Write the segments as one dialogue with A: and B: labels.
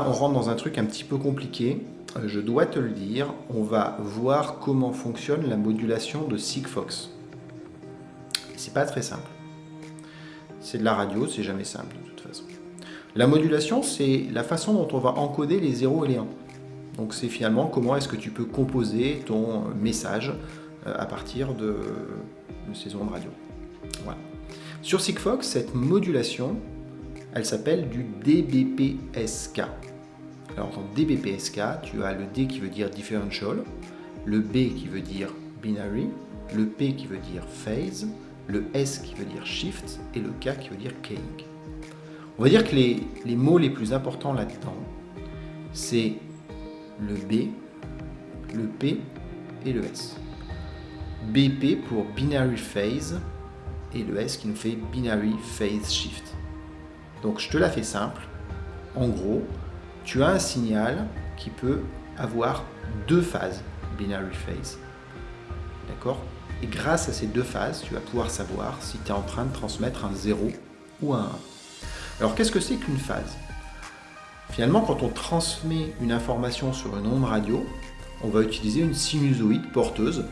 A: on rentre dans un truc un petit peu compliqué. Euh, je dois te le dire, on va voir comment fonctionne la modulation de Sigfox. C'est pas très simple. C'est de la radio, c'est jamais simple de toute façon. La modulation, c'est la façon dont on va encoder les 0 et les 1. Donc c'est finalement comment est-ce que tu peux composer ton message euh, à partir de, ces ondes radio. Sur Sigfox, cette modulation, elle s'appelle du DBPSK. Alors dans DBPSK, tu as le D qui veut dire differential, le B qui veut dire binary, le P qui veut dire phase, le S qui veut dire shift et le K qui veut dire keying. On va dire que les, les mots les plus importants là-dedans, c'est le B, le P et le S. BP pour binary phase et le S qui nous fait binary phase shift. Donc je te la fais simple. En gros, tu as un signal qui peut avoir deux phases binary phase. D'accord? Et grâce à ces deux phases, tu vas pouvoir savoir si tu es en train de transmettre un 0 ou un 1. Alors qu'est-ce que c'est qu'une phase? Finalement, quand on transmet une information sur une onde radio, on va utiliser une sinusoïde porteuse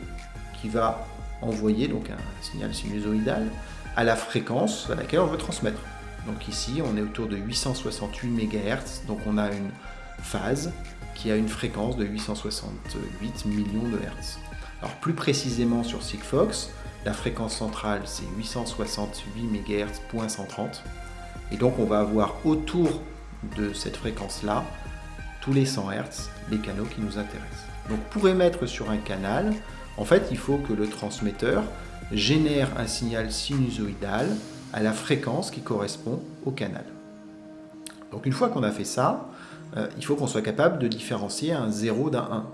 A: qui va envoyer donc un signal sinusoïdal à la fréquence à laquelle on veut transmettre. Donc ici, on est autour de 868 MHz, donc on a une phase qui a une fréquence de 868 millions de Hertz. Alors plus précisément sur Sigfox, la fréquence centrale c'est 868 MHz, 130. Et donc on va avoir autour de cette fréquence-là, tous les 100 Hz, les canaux qui nous intéressent. Donc pour émettre sur un canal, en fait, il faut que le transmetteur génère un signal sinusoïdal à la fréquence qui correspond au canal. Donc une fois qu'on a fait ça, euh, il faut qu'on soit capable de différencier un 0 d'un 1.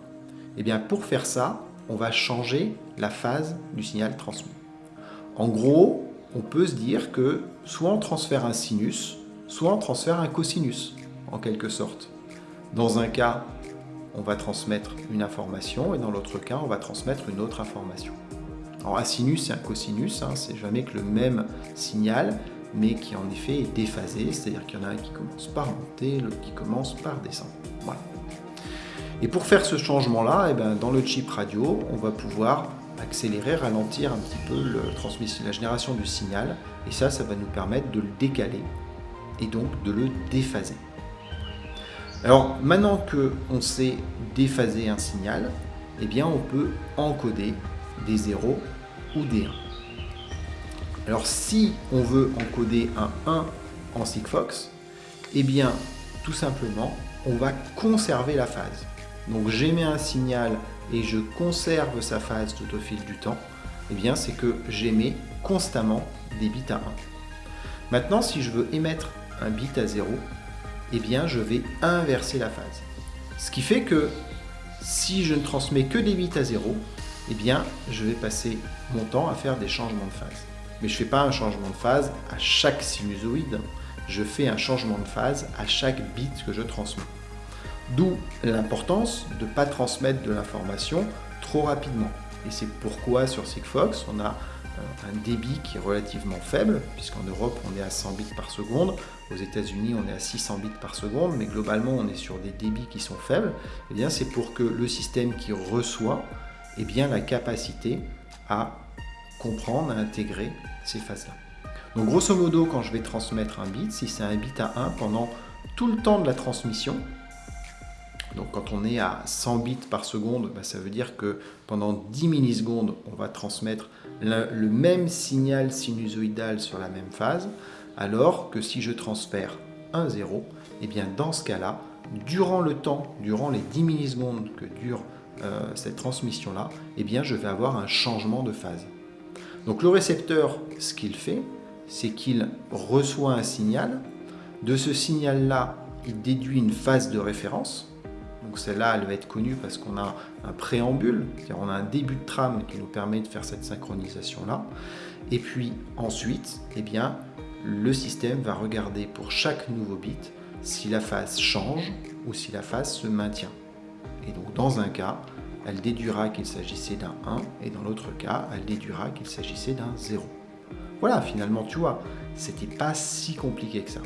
A: Et bien pour faire ça, on va changer la phase du signal transmis. En gros, on peut se dire que soit on transfère un sinus, soit on transfère un cosinus, en quelque sorte. Dans un cas, on va transmettre une information et dans l'autre cas, on va transmettre une autre information. Alors un sinus et un cosinus, hein, c'est jamais que le même signal, mais qui en effet est déphasé, c'est-à-dire qu'il y en a un qui commence par monter, l'autre qui commence par descendre. Voilà. Et pour faire ce changement-là, eh ben, dans le chip radio, on va pouvoir accélérer, ralentir un petit peu la génération du signal, et ça, ça va nous permettre de le décaler et donc de le déphaser. Alors maintenant qu'on sait déphaser un signal, eh bien on peut encoder des 0 ou des 1. Alors si on veut encoder un 1 en Sigfox, eh bien tout simplement on va conserver la phase. Donc j'émets un signal et je conserve sa phase tout au fil du temps, eh bien c'est que j'émets constamment des bits à 1. Maintenant si je veux émettre un bit à 0, eh bien je vais inverser la phase. Ce qui fait que si je ne transmets que des bits à 0, eh bien je vais passer mon temps à faire des changements de phase. Mais je ne fais pas un changement de phase à chaque sinusoïde, je fais un changement de phase à chaque bit que je transmets. D'où l'importance de ne pas transmettre de l'information trop rapidement. Et c'est pourquoi sur Sigfox, on a euh, un débit qui est relativement faible, puisqu'en Europe on est à 100 bits par seconde, aux États-Unis on est à 600 bits par seconde, mais globalement on est sur des débits qui sont faibles, et eh bien c'est pour que le système qui reçoit ait bien la capacité à comprendre, à intégrer ces phases-là. Donc grosso modo, quand je vais transmettre un bit, si c'est un bit à 1 pendant tout le temps de la transmission, donc quand on est à 100 bits par seconde, bah, ça veut dire que pendant 10 millisecondes, on va transmettre le, même signal sinusoïdal sur la même phase, alors que si je transfère un 0, et eh bien dans ce cas-là, durant le temps, durant les 10 millisecondes que dure euh, cette transmission-là, eh bien je vais avoir un changement de phase. Donc le récepteur, ce qu'il fait, c'est qu'il reçoit un signal. De ce signal-là, il déduit une phase de référence. Donc celle-là, elle va être connue parce qu'on a un préambule, c'est-à-dire on a un début de trame qui nous permet de faire cette synchronisation-là. Et puis ensuite, eh bien, le système va regarder pour chaque nouveau bit si la phase change ou si la phase se maintient. Et donc dans un cas, elle déduira qu'il s'agissait d'un 1 et dans l'autre cas, elle déduira qu'il s'agissait d'un 0. Voilà, finalement, tu vois, c'était pas si compliqué que ça.